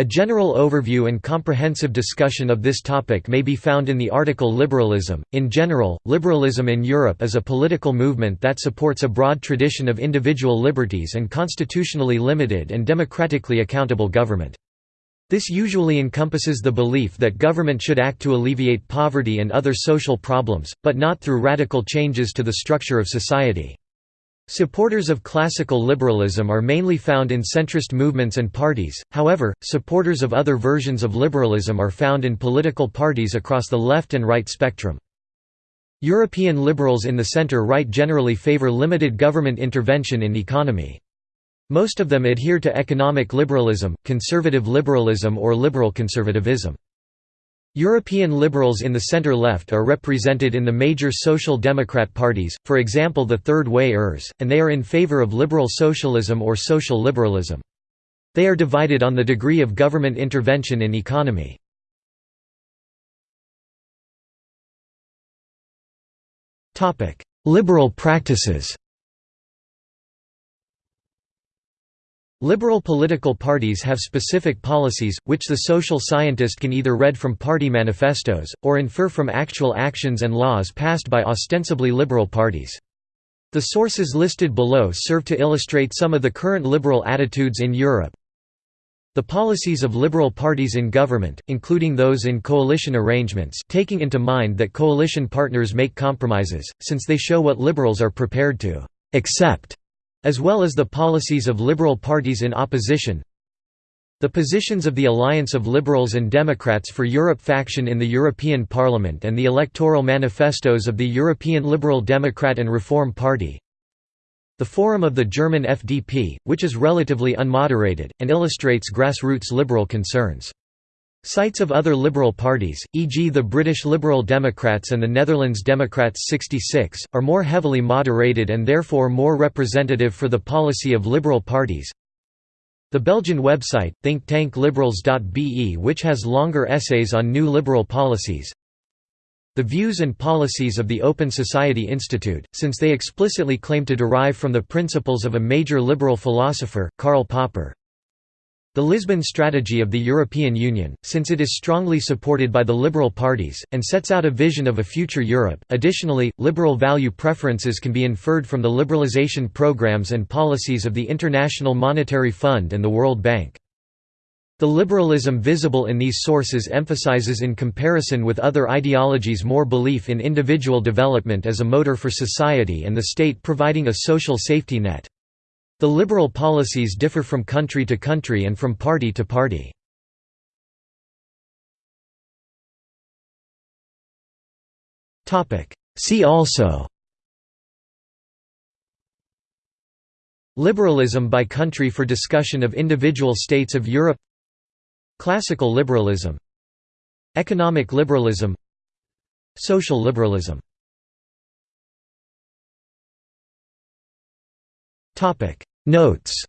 A general overview and comprehensive discussion of this topic may be found in the article Liberalism. In general, liberalism in Europe is a political movement that supports a broad tradition of individual liberties and constitutionally limited and democratically accountable government. This usually encompasses the belief that government should act to alleviate poverty and other social problems, but not through radical changes to the structure of society. Supporters of classical liberalism are mainly found in centrist movements and parties, however, supporters of other versions of liberalism are found in political parties across the left and right spectrum. European liberals in the center-right generally favor limited government intervention in economy. Most of them adhere to economic liberalism, conservative liberalism or liberal conservatism. European liberals in the center-left are represented in the major social democrat parties, for example the Third Wayers, and they are in favor of liberal socialism or social liberalism. They are divided on the degree of government intervention in economy. Liberal practices Liberal political parties have specific policies, which the social scientist can either read from party manifestos, or infer from actual actions and laws passed by ostensibly liberal parties. The sources listed below serve to illustrate some of the current liberal attitudes in Europe. The policies of liberal parties in government, including those in coalition arrangements taking into mind that coalition partners make compromises, since they show what liberals are prepared to accept as well as the policies of liberal parties in opposition. The positions of the Alliance of Liberals and Democrats for Europe faction in the European Parliament and the electoral manifestos of the European Liberal Democrat and Reform Party. The forum of the German FDP, which is relatively unmoderated, and illustrates grassroots liberal concerns. Sites of other Liberal parties, e.g. the British Liberal Democrats and the Netherlands Democrats 66, are more heavily moderated and therefore more representative for the policy of Liberal parties. The Belgian website, thinktankliberals.be which has longer essays on new liberal policies. The views and policies of the Open Society Institute, since they explicitly claim to derive from the principles of a major liberal philosopher, Karl Popper. The Lisbon strategy of the European Union, since it is strongly supported by the liberal parties, and sets out a vision of a future Europe. Additionally, liberal value preferences can be inferred from the liberalization programs and policies of the International Monetary Fund and the World Bank. The liberalism visible in these sources emphasizes in comparison with other ideologies more belief in individual development as a motor for society and the state providing a social safety net. The liberal policies differ from country to country and from party to party. See also Liberalism by country for discussion of individual states of Europe Classical liberalism Economic liberalism Social liberalism Notes